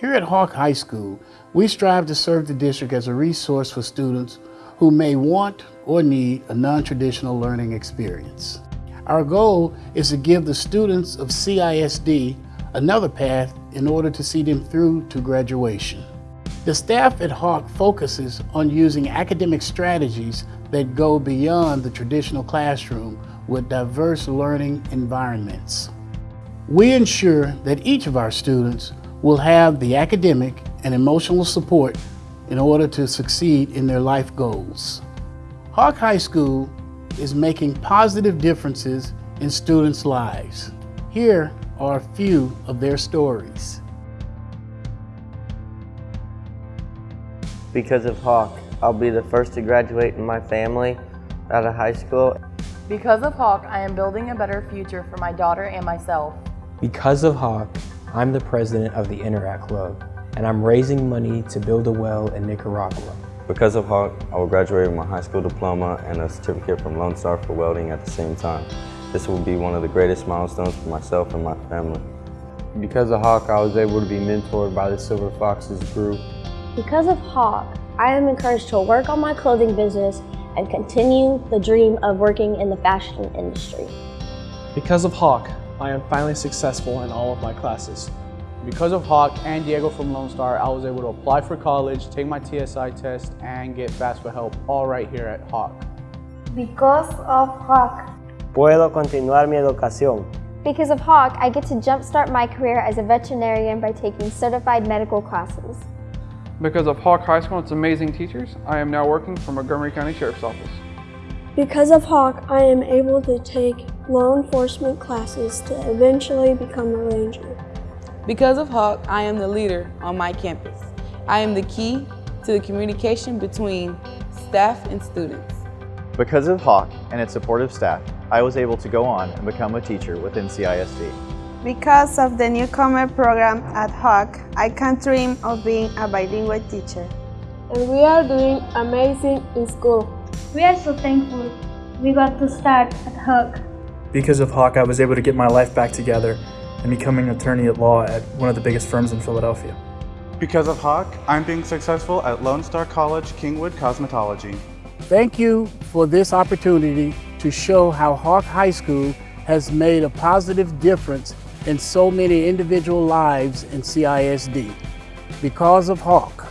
Here at Hawk High School, we strive to serve the district as a resource for students who may want or need a non-traditional learning experience. Our goal is to give the students of CISD another path in order to see them through to graduation. The staff at Hawk focuses on using academic strategies that go beyond the traditional classroom with diverse learning environments. We ensure that each of our students will have the academic and emotional support in order to succeed in their life goals. Hawk High School is making positive differences in students' lives. Here are a few of their stories. Because of Hawk, I'll be the first to graduate in my family out of high school. Because of Hawk, I am building a better future for my daughter and myself. Because of Hawk, I'm the president of the Interact Club, and I'm raising money to build a well in Nicaragua. Because of Hawk, I will graduate with my high school diploma and a certificate from Lone Star for welding at the same time. This will be one of the greatest milestones for myself and my family. Because of Hawk, I was able to be mentored by the Silver Foxes group. Because of Hawk, I am encouraged to work on my clothing business and continue the dream of working in the fashion industry. Because of Hawk, I am finally successful in all of my classes. Because of Hawk and Diego from Lone Star, I was able to apply for college, take my TSI test, and get FAFSA help all right here at Hawk. Because of Hawk, Puedo continuar mi educación. Because of Hawk, I get to jumpstart my career as a veterinarian by taking certified medical classes. Because of Hawk High School and its amazing teachers, I am now working for Montgomery County Sheriff's Office. Because of Hawk, I am able to take law enforcement classes to eventually become a ranger. Because of Hawk, I am the leader on my campus. I am the key to the communication between staff and students. Because of Hawk and its supportive staff, I was able to go on and become a teacher within CISD. Because of the newcomer program at Hawk, I can dream of being a bilingual teacher. And we are doing amazing in school. We are so thankful we got to start at Hawk. Because of Hawk, I was able to get my life back together and becoming an attorney at law at one of the biggest firms in Philadelphia. Because of Hawk, I'm being successful at Lone Star College Kingwood Cosmetology. Thank you for this opportunity to show how Hawk High School has made a positive difference in so many individual lives in CISD. Because of Hawk,